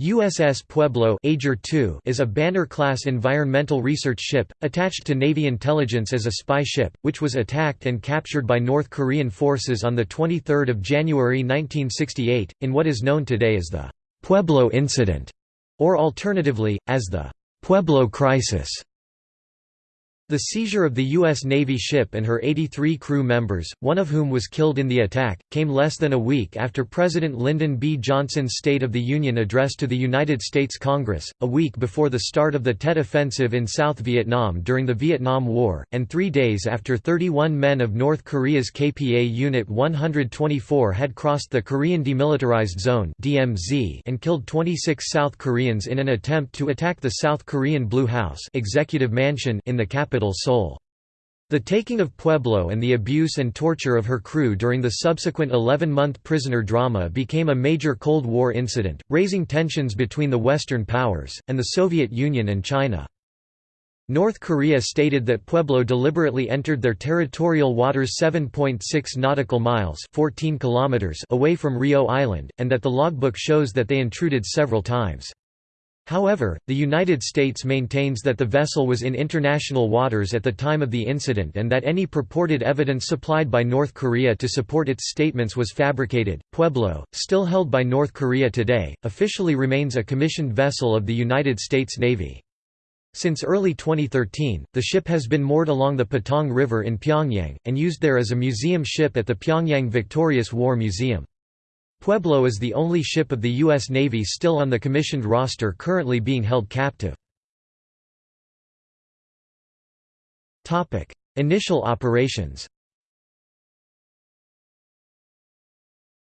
USS Pueblo is a Banner-class environmental research ship, attached to Navy intelligence as a spy ship, which was attacked and captured by North Korean forces on 23 January 1968, in what is known today as the Pueblo Incident, or alternatively, as the Pueblo Crisis. The seizure of the U.S. Navy ship and her 83 crew members, one of whom was killed in the attack, came less than a week after President Lyndon B. Johnson's State of the Union address to the United States Congress, a week before the start of the Tet Offensive in South Vietnam during the Vietnam War, and three days after 31 men of North Korea's KPA Unit 124 had crossed the Korean Demilitarized Zone and killed 26 South Koreans in an attempt to attack the South Korean Blue House executive mansion in the capital capital Seoul. The taking of Pueblo and the abuse and torture of her crew during the subsequent 11-month prisoner drama became a major Cold War incident, raising tensions between the Western powers, and the Soviet Union and China. North Korea stated that Pueblo deliberately entered their territorial waters 7.6 nautical miles 14 kilometers away from Ryo Island, and that the logbook shows that they intruded several times. However, the United States maintains that the vessel was in international waters at the time of the incident and that any purported evidence supplied by North Korea to support its statements was fabricated. Pueblo, still held by North Korea today, officially remains a commissioned vessel of the United States Navy. Since early 2013, the ship has been moored along the Potong River in Pyongyang, and used there as a museum ship at the Pyongyang Victorious War Museum. Pueblo is the only ship of the U.S. Navy still on the commissioned roster currently being held captive. Initial operations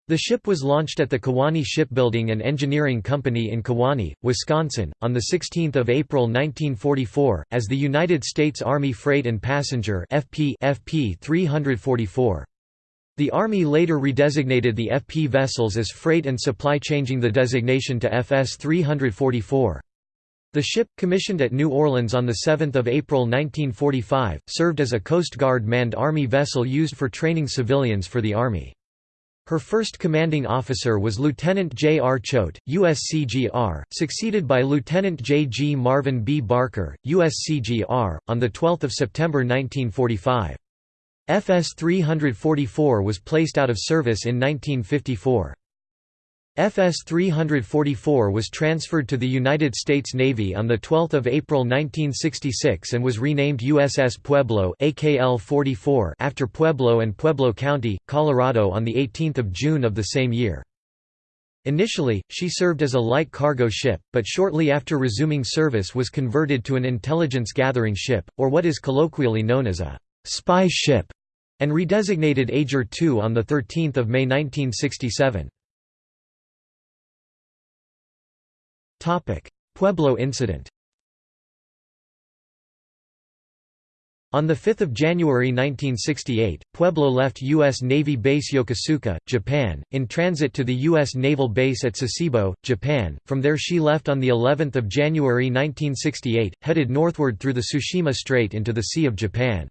The ship was launched at the Kewaunee Shipbuilding and Engineering Company in Kewaunee, Wisconsin, on 16 April 1944, as the United States Army Freight and Passenger FP 344. The Army later redesignated the FP vessels as freight and supply changing the designation to FS 344. The ship, commissioned at New Orleans on 7 April 1945, served as a Coast Guard manned Army vessel used for training civilians for the Army. Her first commanding officer was Lieutenant J. R. Choate, USCGR, succeeded by Lieutenant J. G. Marvin B. Barker, USCGR, on 12 September 1945. FS 344 was placed out of service in 1954. FS 344 was transferred to the United States Navy on 12 April 1966 and was renamed USS Pueblo AKL-44 after Pueblo and Pueblo County, Colorado on 18 June of the same year. Initially, she served as a light cargo ship, but shortly after resuming service was converted to an intelligence gathering ship, or what is colloquially known as a spy ship and redesignated Ager II on 13 May 1967. Pueblo incident On 5 January 1968, Pueblo left U.S. Navy Base Yokosuka, Japan, in transit to the U.S. Naval Base at Sasebo, Japan. From there she left on the 11th of January 1968, headed northward through the Tsushima Strait into the Sea of Japan.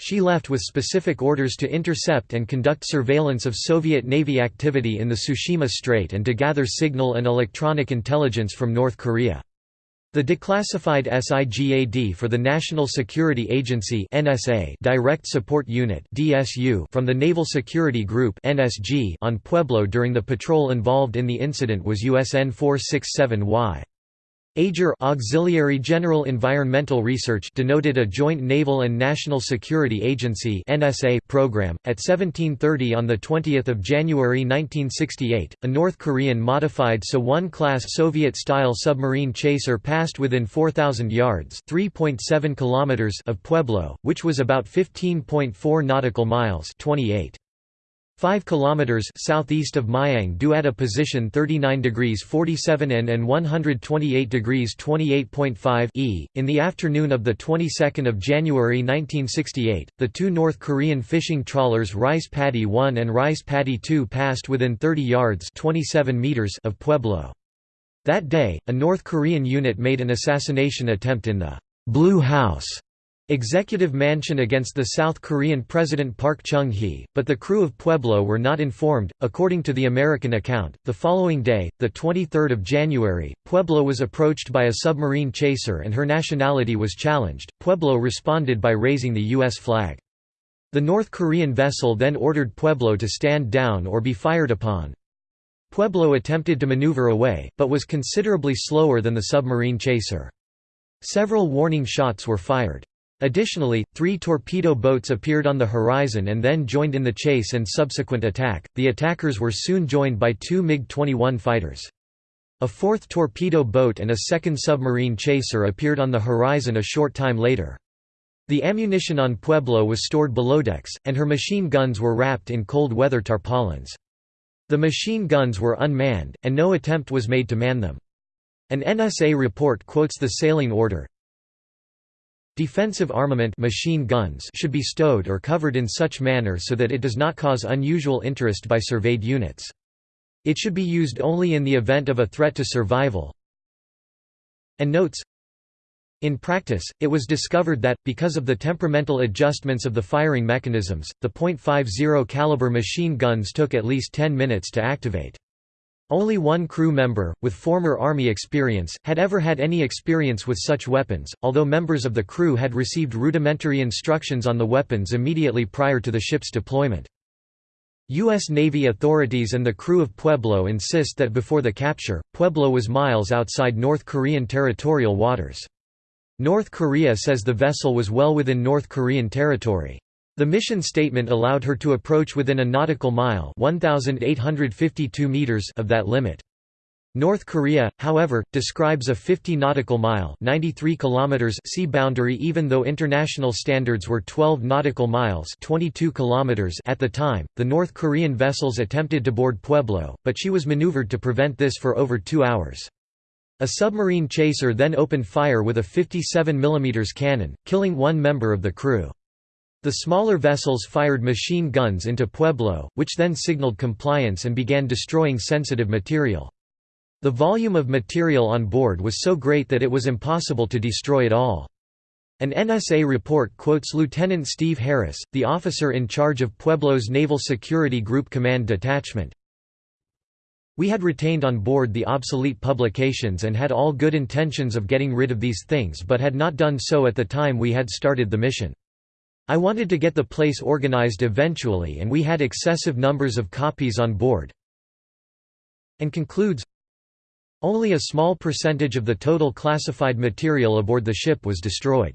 She left with specific orders to intercept and conduct surveillance of Soviet Navy activity in the Tsushima Strait and to gather signal and electronic intelligence from North Korea. The declassified SIGAD for the National Security Agency NSA Direct Support Unit DSU from the Naval Security Group NSG on Pueblo during the patrol involved in the incident was USN 467Y. AGER Auxiliary General Environmental Research denoted a joint naval and national security agency NSA program. At 1730 on the 20th of January 1968 a North Korean modified So-1 class Soviet-style submarine chaser passed within 4000 yards 3.7 kilometers of Pueblo which was about 15.4 nautical miles 28 5 kilometers southeast of Myang due at a position 39 degrees 47 N and 128 degrees 28.5 E. In the afternoon of the 22nd of January 1968, the two North Korean fishing trawlers Rice Paddy 1 and Rice Paddy 2 passed within 30 yards 27 meters of Pueblo. That day, a North Korean unit made an assassination attempt in the Blue House executive mansion against the South Korean President Park Chung hee, but the crew of Pueblo were not informed. According to the American account, the following day, the 23rd of January, Pueblo was approached by a submarine chaser and her nationality was challenged. Pueblo responded by raising the U.S. flag. The North Korean vessel then ordered Pueblo to stand down or be fired upon. Pueblo attempted to maneuver away, but was considerably slower than the submarine chaser. Several warning shots were fired. Additionally, three torpedo boats appeared on the horizon and then joined in the chase and subsequent attack. The attackers were soon joined by two MiG 21 fighters. A fourth torpedo boat and a second submarine chaser appeared on the horizon a short time later. The ammunition on Pueblo was stored below decks, and her machine guns were wrapped in cold weather tarpaulins. The machine guns were unmanned, and no attempt was made to man them. An NSA report quotes the sailing order, Defensive armament machine guns should be stowed or covered in such manner so that it does not cause unusual interest by surveyed units. It should be used only in the event of a threat to survival. And notes in practice, it was discovered that, because of the temperamental adjustments of the firing mechanisms, the .50 caliber machine guns took at least 10 minutes to activate. Only one crew member, with former Army experience, had ever had any experience with such weapons, although members of the crew had received rudimentary instructions on the weapons immediately prior to the ship's deployment. U.S. Navy authorities and the crew of Pueblo insist that before the capture, Pueblo was miles outside North Korean territorial waters. North Korea says the vessel was well within North Korean territory. The mission statement allowed her to approach within a nautical mile 1,852 meters of that limit. North Korea, however, describes a 50 nautical mile 93 kilometers sea boundary even though international standards were 12 nautical miles 22 kilometers at the time. The North Korean vessels attempted to board Pueblo, but she was maneuvered to prevent this for over 2 hours. A submarine chaser then opened fire with a 57 mm cannon, killing one member of the crew. The smaller vessels fired machine guns into Pueblo, which then signaled compliance and began destroying sensitive material. The volume of material on board was so great that it was impossible to destroy it all. An NSA report quotes Lieutenant Steve Harris, the officer in charge of Pueblo's Naval Security Group Command Detachment. We had retained on board the obsolete publications and had all good intentions of getting rid of these things but had not done so at the time we had started the mission. I wanted to get the place organized eventually and we had excessive numbers of copies on board. And concludes, only a small percentage of the total classified material aboard the ship was destroyed.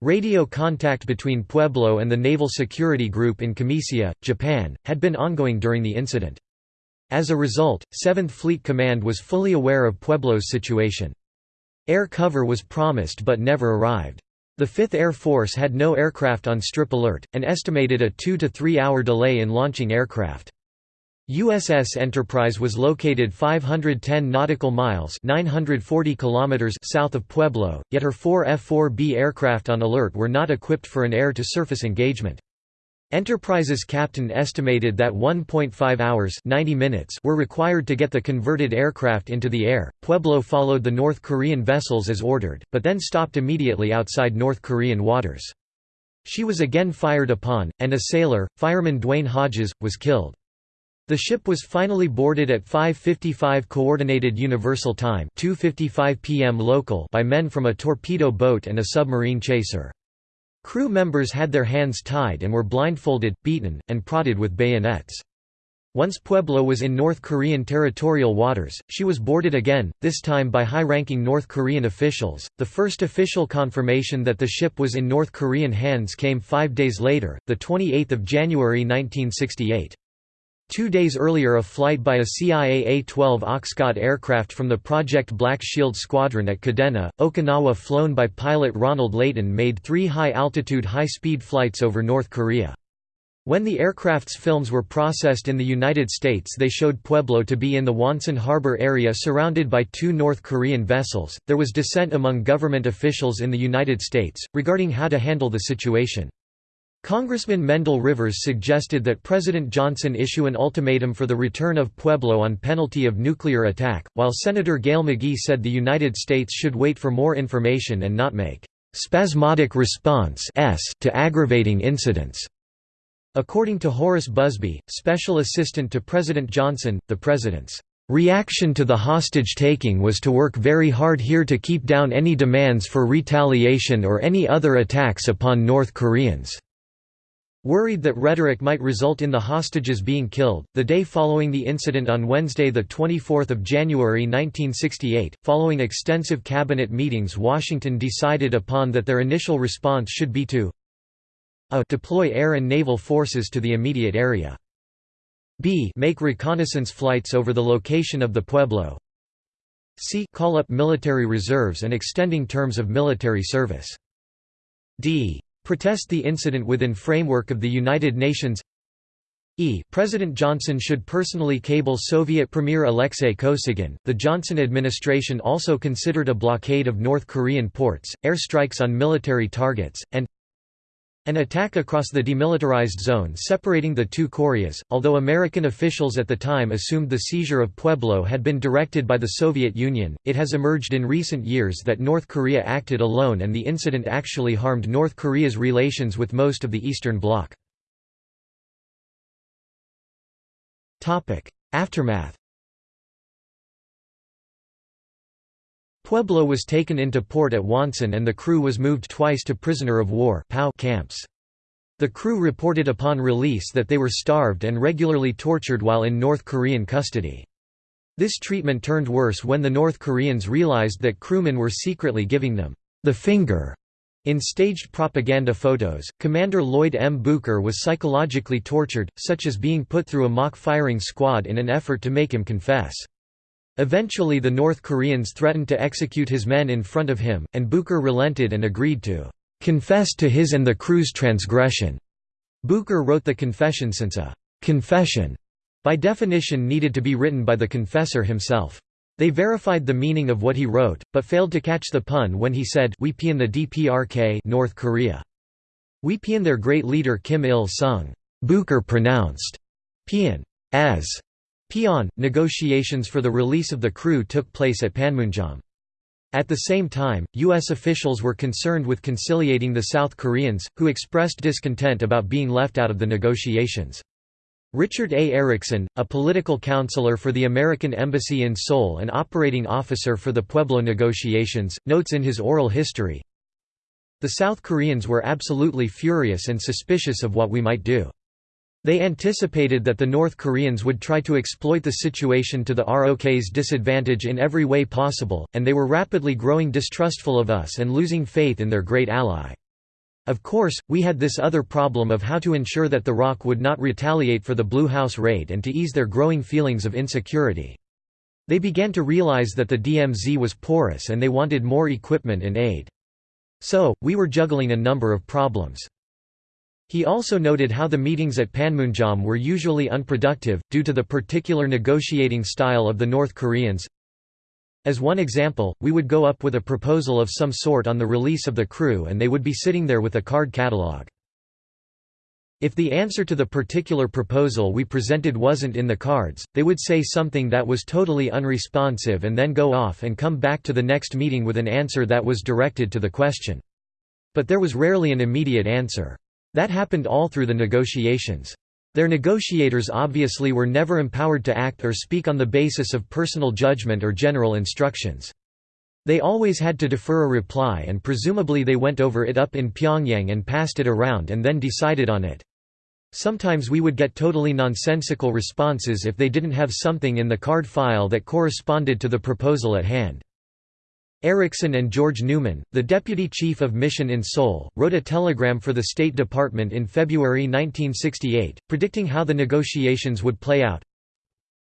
Radio contact between Pueblo and the Naval Security Group in Kamiseya, Japan, had been ongoing during the incident. As a result, 7th Fleet Command was fully aware of Pueblo's situation. Air cover was promised but never arrived. The 5th Air Force had no aircraft on strip alert, and estimated a 2 to 3 hour delay in launching aircraft. USS Enterprise was located 510 nautical miles 940 kilometers south of Pueblo, yet her four F-4B aircraft on alert were not equipped for an air-to-surface engagement. Enterprise's captain estimated that 1.5 hours 90 minutes were required to get the converted aircraft into the air. Pueblo followed the North Korean vessels as ordered, but then stopped immediately outside North Korean waters. She was again fired upon, and a sailor, fireman Dwayne Hodges, was killed. The ship was finally boarded at 5:55 coordinated universal time, 2:55 p.m. local by men from a torpedo boat and a submarine chaser. Crew members had their hands tied and were blindfolded, beaten, and prodded with bayonets. Once Pueblo was in North Korean territorial waters, she was boarded again, this time by high-ranking North Korean officials. The first official confirmation that the ship was in North Korean hands came 5 days later, the 28th of January 1968. Two days earlier a flight by a CIA A-12 Oxcart aircraft from the Project Black Shield Squadron at Kadena, Okinawa flown by pilot Ronald Layton made three high-altitude high-speed flights over North Korea. When the aircraft's films were processed in the United States they showed Pueblo to be in the Wonsan Harbor area surrounded by two North Korean vessels. There was dissent among government officials in the United States, regarding how to handle the situation. Congressman Mendel Rivers suggested that President Johnson issue an ultimatum for the return of Pueblo on penalty of nuclear attack, while Senator Gale McGee said the United States should wait for more information and not make spasmodic response to aggravating incidents. According to Horace Busby, special assistant to President Johnson, the president's reaction to the hostage-taking was to work very hard here to keep down any demands for retaliation or any other attacks upon North Koreans. Worried that rhetoric might result in the hostages being killed, the day following the incident on Wednesday 24 January 1968, following extensive cabinet meetings Washington decided upon that their initial response should be to a deploy air and naval forces to the immediate area. b make reconnaissance flights over the location of the Pueblo. c call up military reserves and extending terms of military service. d Protest the incident within framework of the United Nations E. President Johnson should personally cable Soviet Premier Alexei Kosygin. The Johnson administration also considered a blockade of North Korean ports, airstrikes on military targets, and an attack across the demilitarized zone separating the two Koreas, although American officials at the time assumed the seizure of Pueblo had been directed by the Soviet Union, it has emerged in recent years that North Korea acted alone and the incident actually harmed North Korea's relations with most of the Eastern Bloc. Aftermath Pueblo was taken into port at Wonsan and the crew was moved twice to prisoner of war camps. The crew reported upon release that they were starved and regularly tortured while in North Korean custody. This treatment turned worse when the North Koreans realized that crewmen were secretly giving them the finger. In staged propaganda photos, Commander Lloyd M. Bucher was psychologically tortured, such as being put through a mock firing squad in an effort to make him confess. Eventually the North Koreans threatened to execute his men in front of him, and Bucher relented and agreed to "...confess to his and the crew's transgression." Bucher wrote the confession since a "...confession," by definition needed to be written by the confessor himself. They verified the meaning of what he wrote, but failed to catch the pun when he said we paean the DPRK North Korea. We paean their great leader Kim Il-sung. Bucher pronounced paean as Pion, negotiations for the release of the crew took place at Panmunjom. At the same time, U.S. officials were concerned with conciliating the South Koreans, who expressed discontent about being left out of the negotiations. Richard A. Erickson, a political counselor for the American Embassy in Seoul and operating officer for the Pueblo negotiations, notes in his oral history, The South Koreans were absolutely furious and suspicious of what we might do. They anticipated that the North Koreans would try to exploit the situation to the ROK's disadvantage in every way possible, and they were rapidly growing distrustful of us and losing faith in their great ally. Of course, we had this other problem of how to ensure that the ROK would not retaliate for the Blue House raid and to ease their growing feelings of insecurity. They began to realize that the DMZ was porous and they wanted more equipment and aid. So, we were juggling a number of problems. He also noted how the meetings at Panmunjom were usually unproductive, due to the particular negotiating style of the North Koreans. As one example, we would go up with a proposal of some sort on the release of the crew and they would be sitting there with a card catalog. If the answer to the particular proposal we presented wasn't in the cards, they would say something that was totally unresponsive and then go off and come back to the next meeting with an answer that was directed to the question. But there was rarely an immediate answer. That happened all through the negotiations. Their negotiators obviously were never empowered to act or speak on the basis of personal judgment or general instructions. They always had to defer a reply and presumably they went over it up in Pyongyang and passed it around and then decided on it. Sometimes we would get totally nonsensical responses if they didn't have something in the card file that corresponded to the proposal at hand. Erickson and George Newman, the deputy chief of mission in Seoul, wrote a telegram for the State Department in February 1968, predicting how the negotiations would play out.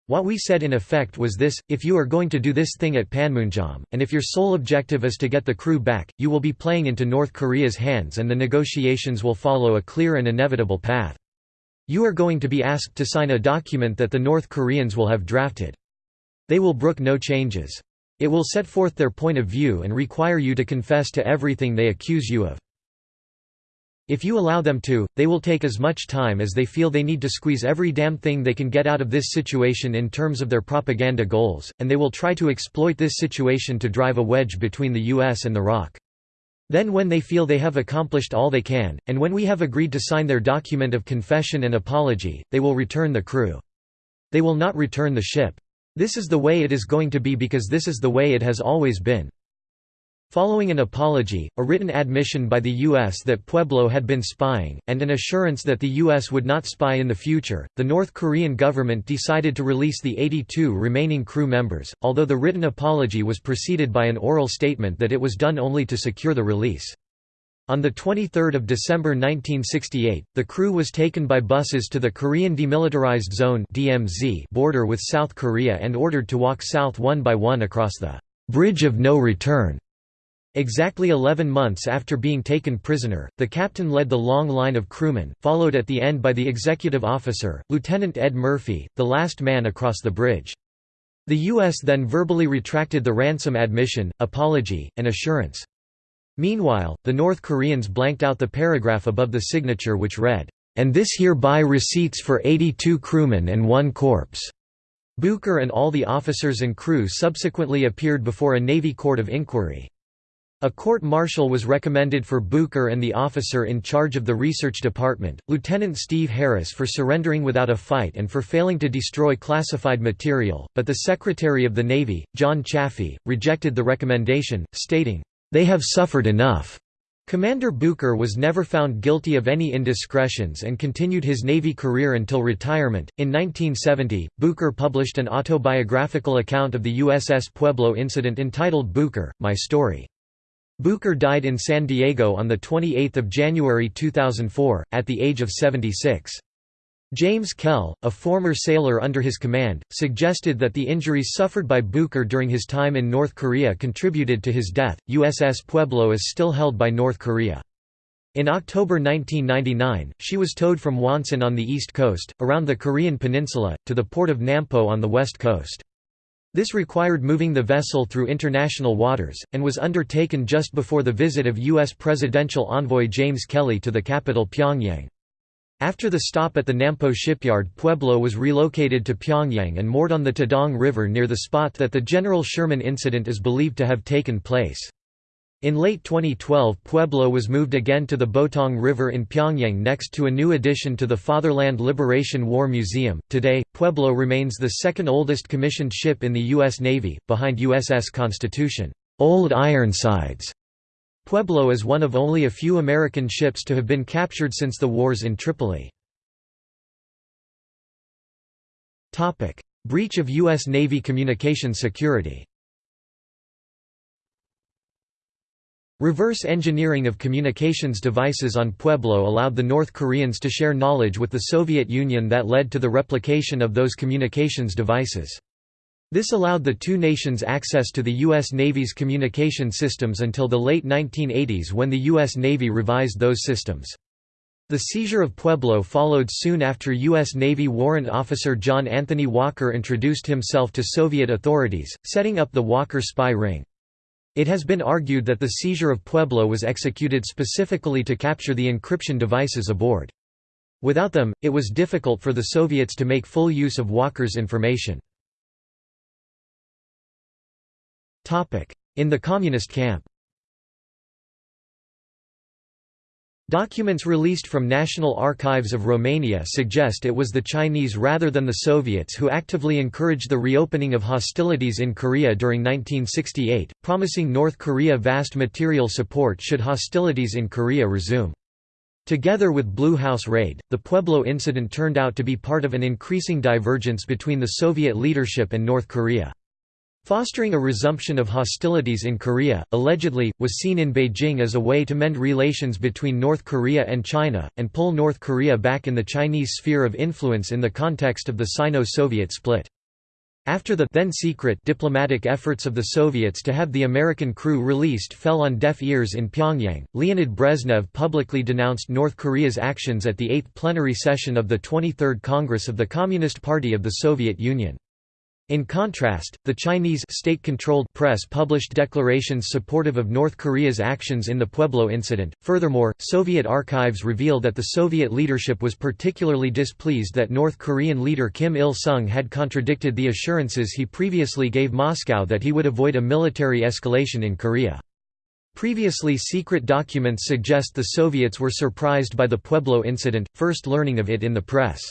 What we said in effect was this, if you are going to do this thing at Panmunjom, and if your sole objective is to get the crew back, you will be playing into North Korea's hands and the negotiations will follow a clear and inevitable path. You are going to be asked to sign a document that the North Koreans will have drafted. They will brook no changes. It will set forth their point of view and require you to confess to everything they accuse you of. If you allow them to, they will take as much time as they feel they need to squeeze every damn thing they can get out of this situation in terms of their propaganda goals, and they will try to exploit this situation to drive a wedge between the US and the ROK. Then when they feel they have accomplished all they can, and when we have agreed to sign their document of confession and apology, they will return the crew. They will not return the ship. This is the way it is going to be because this is the way it has always been. Following an apology, a written admission by the U.S. that Pueblo had been spying, and an assurance that the U.S. would not spy in the future, the North Korean government decided to release the 82 remaining crew members, although the written apology was preceded by an oral statement that it was done only to secure the release. On 23 December 1968, the crew was taken by buses to the Korean Demilitarized Zone border with South Korea and ordered to walk south one by one across the «bridge of no return» Exactly 11 months after being taken prisoner, the captain led the long line of crewmen, followed at the end by the executive officer, Lieutenant Ed Murphy, the last man across the bridge. The U.S. then verbally retracted the ransom admission, apology, and assurance. Meanwhile, the North Koreans blanked out the paragraph above the signature which read, "...and this hereby receipts for 82 crewmen and one corpse." Bucher and all the officers and crew subsequently appeared before a Navy court of inquiry. A court-martial was recommended for Bucher and the officer in charge of the research department, Lieutenant Steve Harris for surrendering without a fight and for failing to destroy classified material, but the Secretary of the Navy, John Chafee, rejected the recommendation, stating, "...they have suffered enough." Commander Bucher was never found guilty of any indiscretions and continued his Navy career until retirement. In 1970, Bucher published an autobiographical account of the USS Pueblo incident entitled Bucher, My Story. Bucher died in San Diego on 28 January 2004, at the age of 76. James Kell, a former sailor under his command, suggested that the injuries suffered by Bucher during his time in North Korea contributed to his death. USS Pueblo is still held by North Korea. In October 1999, she was towed from Wonsan on the east coast, around the Korean peninsula, to the port of Nampo on the west coast. This required moving the vessel through international waters, and was undertaken just before the visit of U.S. presidential envoy James Kelly to the capital Pyongyang. After the stop at the Nampo shipyard Pueblo was relocated to Pyongyang and moored on the Taedong River near the spot that the General Sherman incident is believed to have taken place. In late 2012 Pueblo was moved again to the Potong River in Pyongyang next to a new addition to the Fatherland Liberation War Museum. Today, Pueblo remains the second oldest commissioned ship in the U.S. Navy, behind USS Constitution. Old Ironsides. Pueblo is one of only a few American ships to have been captured since the wars in Tripoli. Breach of U.S. Navy communication security Reverse engineering of communications devices on Pueblo allowed the North Koreans to share knowledge with the Soviet Union that led to the replication of those communications devices. This allowed the two nations access to the U.S. Navy's communication systems until the late 1980s when the U.S. Navy revised those systems. The seizure of Pueblo followed soon after U.S. Navy Warrant Officer John Anthony Walker introduced himself to Soviet authorities, setting up the Walker spy ring. It has been argued that the seizure of Pueblo was executed specifically to capture the encryption devices aboard. Without them, it was difficult for the Soviets to make full use of Walker's information. In the Communist camp Documents released from National Archives of Romania suggest it was the Chinese rather than the Soviets who actively encouraged the reopening of hostilities in Korea during 1968, promising North Korea vast material support should hostilities in Korea resume. Together with Blue House raid, the Pueblo incident turned out to be part of an increasing divergence between the Soviet leadership and North Korea. Fostering a resumption of hostilities in Korea, allegedly, was seen in Beijing as a way to mend relations between North Korea and China, and pull North Korea back in the Chinese sphere of influence in the context of the Sino-Soviet split. After the then secret diplomatic efforts of the Soviets to have the American crew released fell on deaf ears in Pyongyang, Leonid Brezhnev publicly denounced North Korea's actions at the 8th plenary session of the 23rd Congress of the Communist Party of the Soviet Union. In contrast, the Chinese state-controlled press published declarations supportive of North Korea's actions in the Pueblo incident. Furthermore, Soviet archives reveal that the Soviet leadership was particularly displeased that North Korean leader Kim Il-sung had contradicted the assurances he previously gave Moscow that he would avoid a military escalation in Korea. Previously secret documents suggest the Soviets were surprised by the Pueblo incident, first learning of it in the press.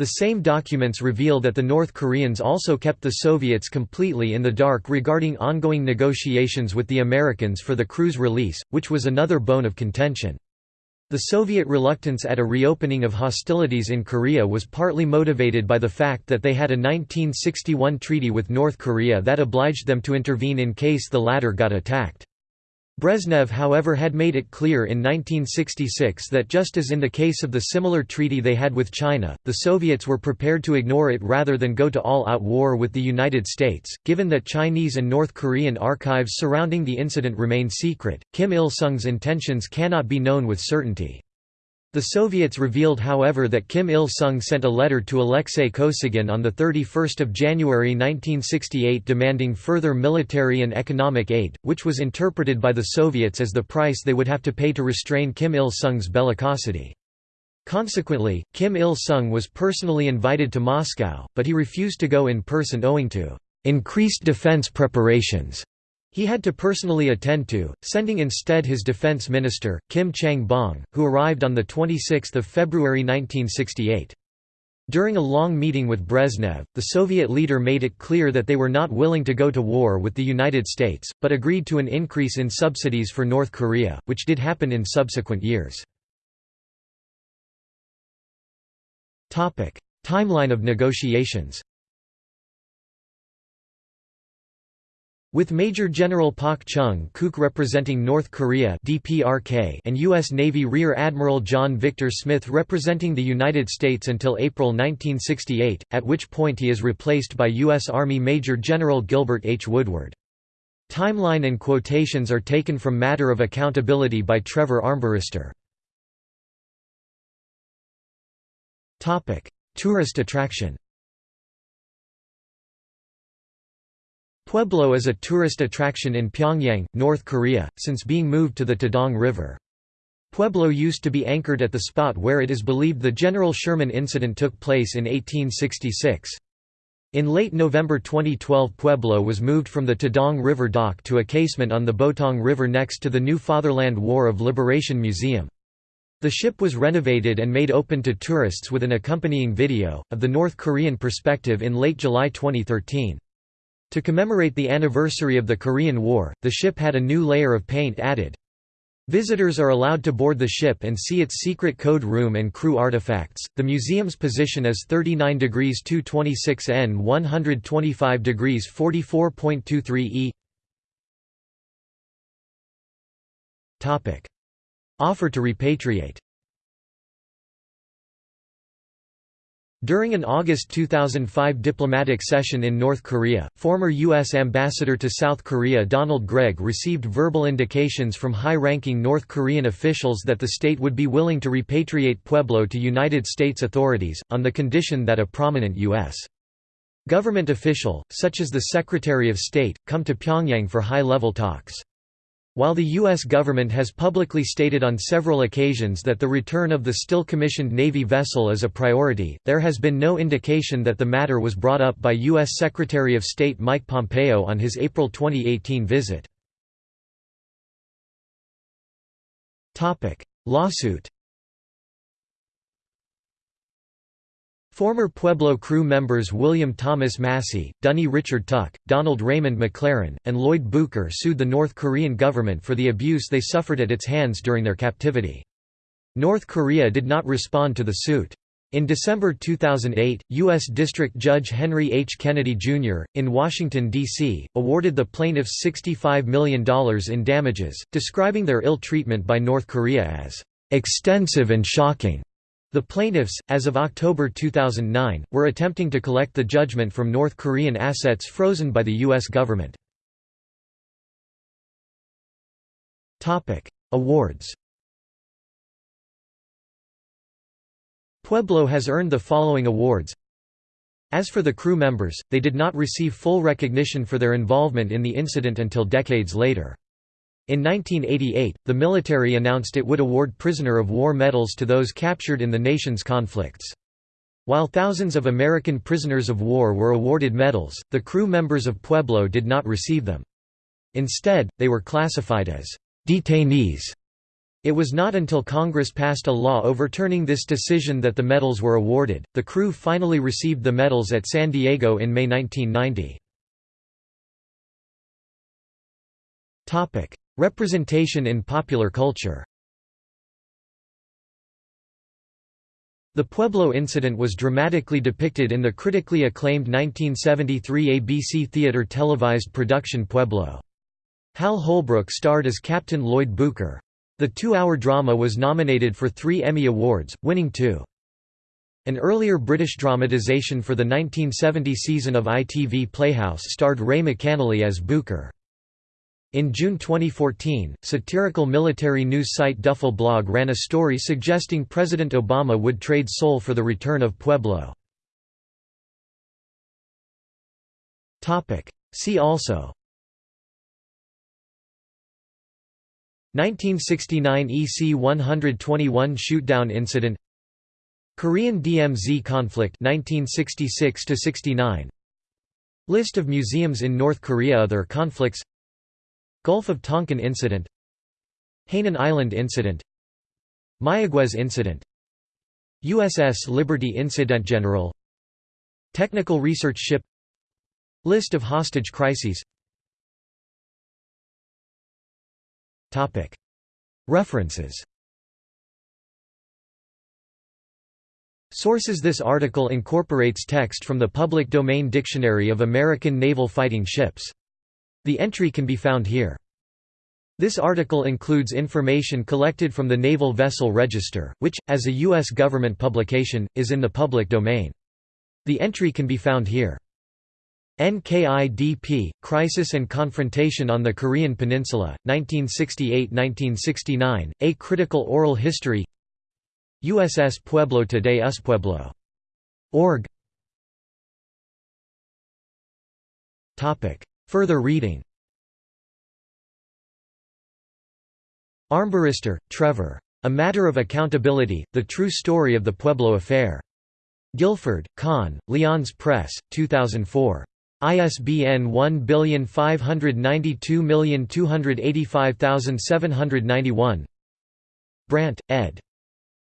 The same documents reveal that the North Koreans also kept the Soviets completely in the dark regarding ongoing negotiations with the Americans for the crew's release, which was another bone of contention. The Soviet reluctance at a reopening of hostilities in Korea was partly motivated by the fact that they had a 1961 treaty with North Korea that obliged them to intervene in case the latter got attacked. Brezhnev however had made it clear in 1966 that just as in the case of the similar treaty they had with China, the Soviets were prepared to ignore it rather than go to all-out war with the United States. Given that Chinese and North Korean archives surrounding the incident remain secret, Kim Il-sung's intentions cannot be known with certainty. The Soviets revealed however that Kim Il-sung sent a letter to Alexei Kosygin on 31 January 1968 demanding further military and economic aid, which was interpreted by the Soviets as the price they would have to pay to restrain Kim Il-sung's bellicosity. Consequently, Kim Il-sung was personally invited to Moscow, but he refused to go in person owing to increased defense preparations he had to personally attend to, sending instead his defense minister, Kim Chang-bong, who arrived on 26 February 1968. During a long meeting with Brezhnev, the Soviet leader made it clear that they were not willing to go to war with the United States, but agreed to an increase in subsidies for North Korea, which did happen in subsequent years. Timeline of negotiations With Major General Pak Chung-kuk representing North Korea DPRK and U.S. Navy Rear Admiral John Victor Smith representing the United States until April 1968, at which point he is replaced by U.S. Army Major General Gilbert H. Woodward. Timeline and quotations are taken from Matter of Accountability by Trevor Armbruster. Tourist attraction Pueblo is a tourist attraction in Pyongyang, North Korea, since being moved to the Taedong River. Pueblo used to be anchored at the spot where it is believed the General Sherman incident took place in 1866. In late November 2012 Pueblo was moved from the Taedong River dock to a casement on the Potong River next to the new Fatherland War of Liberation Museum. The ship was renovated and made open to tourists with an accompanying video, of the North Korean perspective in late July 2013. To commemorate the anniversary of the Korean War, the ship had a new layer of paint added. Visitors are allowed to board the ship and see its secret code room and crew artifacts. The museum's position is 39 degrees 226 N 125 degrees 44.23 E. Topic: Offer to repatriate. During an August 2005 diplomatic session in North Korea, former U.S. Ambassador to South Korea Donald Gregg received verbal indications from high-ranking North Korean officials that the state would be willing to repatriate Pueblo to United States authorities, on the condition that a prominent U.S. government official, such as the Secretary of State, come to Pyongyang for high-level talks. While the U.S. government has publicly stated on several occasions that the return of the still commissioned Navy vessel is a priority, there has been no indication that the matter was brought up by U.S. Secretary of State Mike Pompeo on his April 2018 visit. Lawsuit Former Pueblo crew members William Thomas Massey, Dunnie Richard Tuck, Donald Raymond McLaren, and Lloyd Bucher sued the North Korean government for the abuse they suffered at its hands during their captivity. North Korea did not respond to the suit. In December 2008, U.S. District Judge Henry H. Kennedy, Jr., in Washington, D.C., awarded the plaintiffs $65 million in damages, describing their ill treatment by North Korea as "...extensive and shocking." The plaintiffs, as of October 2009, were attempting to collect the judgment from North Korean assets frozen by the U.S. government. Awards Pueblo has earned the following awards As for the crew members, they did not receive full recognition for their involvement in the incident until decades later. In 1988, the military announced it would award prisoner of war medals to those captured in the nation's conflicts. While thousands of American prisoners of war were awarded medals, the crew members of Pueblo did not receive them. Instead, they were classified as detainees. It was not until Congress passed a law overturning this decision that the medals were awarded. The crew finally received the medals at San Diego in May 1990. Topic: Representation in popular culture. The Pueblo incident was dramatically depicted in the critically acclaimed 1973 ABC Theater televised production Pueblo. Hal Holbrook starred as Captain Lloyd Bucher. The two-hour drama was nominated for three Emmy Awards, winning two. An earlier British dramatization for the 1970 season of ITV Playhouse starred Ray McAnally as Bucher. In June 2014, satirical military news site Duffel Blog ran a story suggesting President Obama would trade Seoul for the return of Pueblo. See also. 1969 EC 121 shootdown incident. Korean DMZ conflict 1966 69 List of museums in North Korea. Other conflicts Gulf of Tonkin incident Hainan Island incident Mayaguez incident USS Liberty incident General Technical Research Ship List of hostage crises. References. Sources. This article incorporates text from the Public Domain Dictionary of American Naval Fighting Ships the entry can be found here. This article includes information collected from the Naval Vessel Register, which, as a U.S. government publication, is in the public domain. The entry can be found here. NKIDP, Crisis and Confrontation on the Korean Peninsula, 1968–1969, A Critical Oral History USS Pueblo Today US Pueblo. Org Further reading Armbruster, Trevor. A Matter of Accountability, The True Story of the Pueblo Affair. Guilford, Conn, Lyons Press, 2004. ISBN 1592285791 Brandt, ed.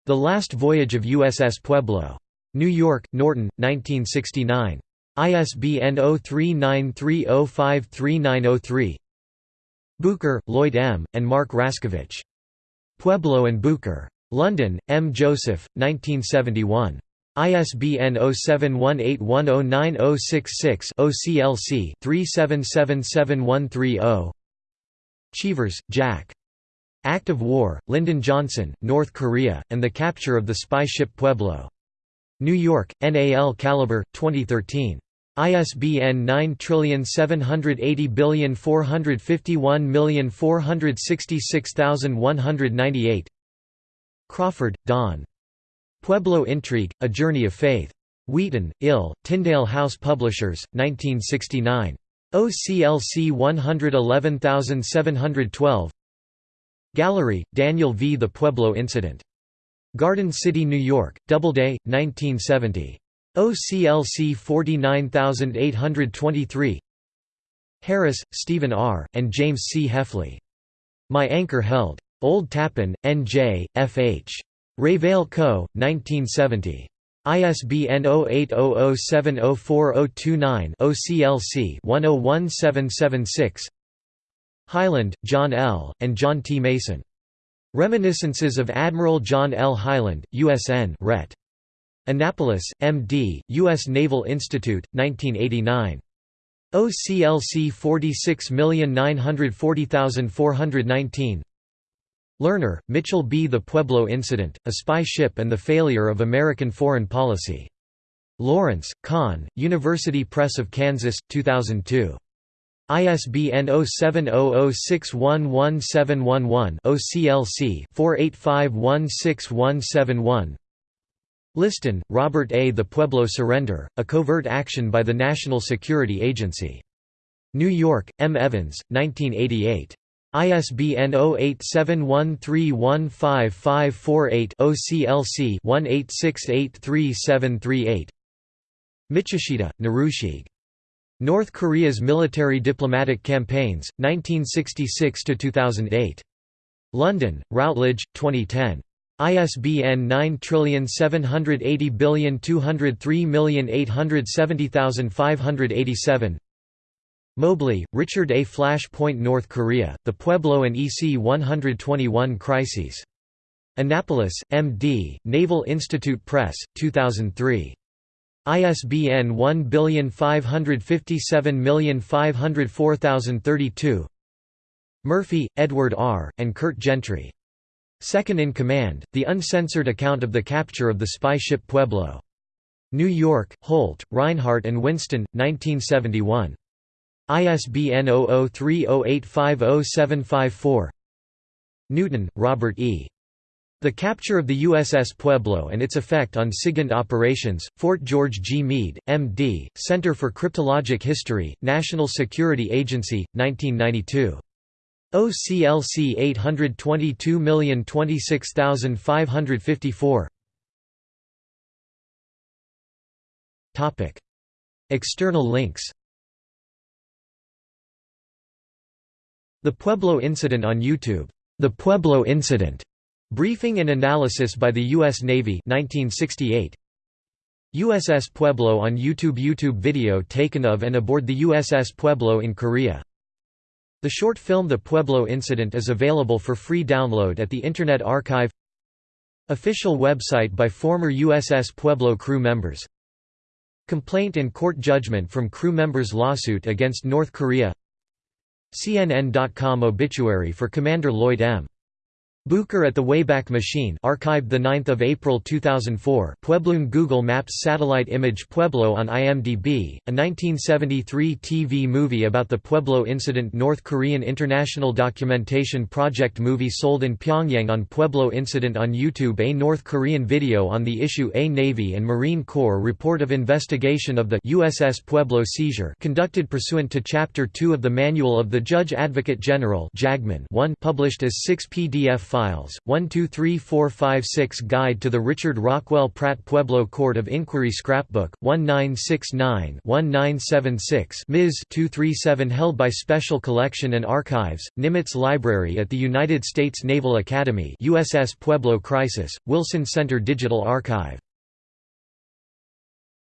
The Last Voyage of USS Pueblo. New York, Norton, 1969. ISBN 0393053903 Bucher, Lloyd M., and Mark Rascovich. Pueblo and Bucher. London, M. Joseph, 1971. ISBN 0718109066 OCLC 3777130 Cheevers, Jack. Act of War, Lyndon Johnson, North Korea, and the Capture of the Spy Ship Pueblo. New York, NAL Caliber, 2013. ISBN 9780451466198 Crawford, Don. Pueblo Intrigue, A Journey of Faith. Wheaton, Ill, Tyndale House Publishers, 1969. OCLC 111712 Gallery, Daniel V. The Pueblo Incident. Garden City, New York, Doubleday, 1970. OCLC 49823 Harris, Stephen R., and James C. Hefley. My Anchor Held. Old Tappan, N.J., F.H. Revell Co., 1970. ISBN 0800704029 OCLC 101776 Hyland, John L., and John T. Mason. Reminiscences of Admiral John L. Hyland, USN Ret. Annapolis, M.D., U.S. Naval Institute, 1989. OCLC 46940419 Lerner, Mitchell B. The Pueblo Incident, A Spy Ship and the Failure of American Foreign Policy. Lawrence, Conn, University Press of Kansas, 2002. ISBN 0700611711 OCLC 48516171 Liston, Robert A. The Pueblo Surrender, a covert action by the National Security Agency. New York, M. Evans, 1988. ISBN 0871315548 OCLC 18683738 Michishita, Narushige. North Korea's military diplomatic campaigns, 1966–2008. London, Routledge, 2010. ISBN 9780203870587 Mobley, Richard A. Flashpoint North Korea, The Pueblo and EC 121 Crises. Annapolis, M.D., Naval Institute Press, 2003. ISBN 1557504032 Murphy, Edward R., and Kurt Gentry. Second in Command, The Uncensored Account of the Capture of the Spy Ship Pueblo. New York, Holt, Rinehart and Winston, 1971. ISBN 0030850754 Newton, Robert E. The capture of the USS Pueblo and its effect on SIGINT operations, Fort George G. Meade, M.D., Center for Cryptologic History, National Security Agency, 1992. OCLC 822026554 External links The Pueblo Incident on YouTube. The Pueblo Incident Briefing and Analysis by the U.S. Navy 1968. USS Pueblo on YouTube YouTube video taken of and aboard the USS Pueblo in Korea The short film The Pueblo Incident is available for free download at the Internet Archive Official website by former USS Pueblo crew members Complaint and court judgment from crew members' lawsuit against North Korea CNN.com obituary for Commander Lloyd M. Bucher at the Wayback Machine archived 9 April 2004 Puebloan Google Maps satellite image Pueblo on IMDb, a 1973 TV movie about the Pueblo incident North Korean International Documentation Project movie sold in Pyongyang on Pueblo incident on YouTube A North Korean video on the issue A Navy and Marine Corps report of investigation of the USS Pueblo seizure conducted pursuant to Chapter 2 of the Manual of the Judge Advocate General 1 published as 6 PDF Files, 123456 Guide to the Richard Rockwell Pratt Pueblo Court of Inquiry Scrapbook, 1969-1976 Ms. 237 held by Special Collection and Archives, Nimitz Library at the United States Naval Academy USS Pueblo Crisis, Wilson Center Digital Archive